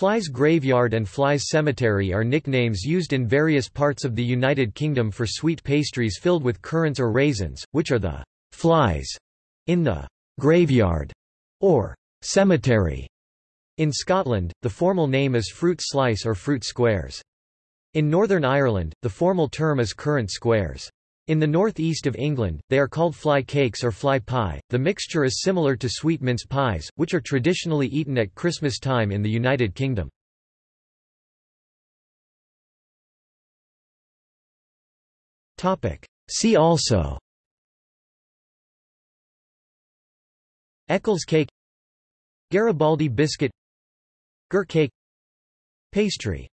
Flies Graveyard and Flies Cemetery are nicknames used in various parts of the United Kingdom for sweet pastries filled with currants or raisins, which are the flies in the graveyard or cemetery. In Scotland, the formal name is fruit slice or fruit squares. In Northern Ireland, the formal term is currant squares. In the northeast of England, they are called fly cakes or fly pie. The mixture is similar to sweet mince pies, which are traditionally eaten at Christmas time in the United Kingdom. Topic: See also Eccles cake Garibaldi biscuit Gir cake Pastry